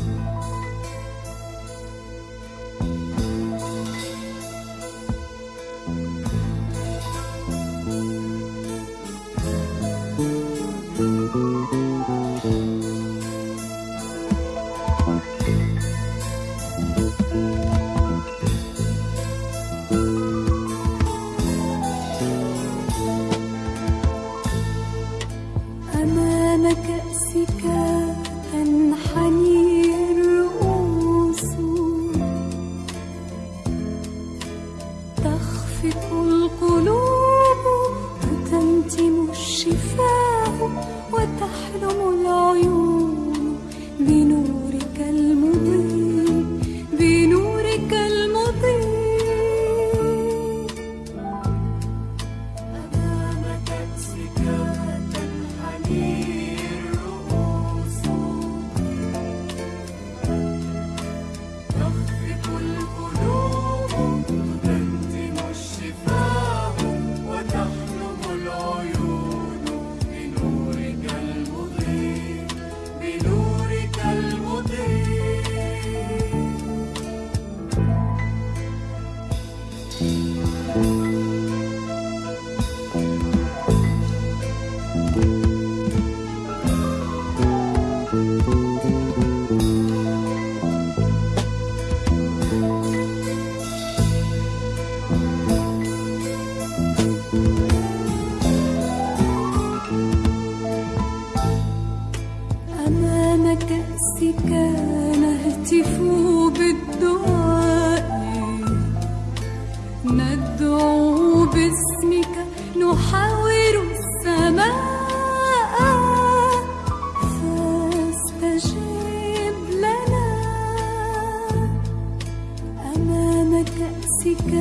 أمام العيون بنورك المضيء بنورك المضيء أمام كأسك تنحني الرؤوس تخفق القلوب أمام كأسك نهتف بالدعاء ندعو باسمك نحاور السماء. فاستجب لنا أمام كأسك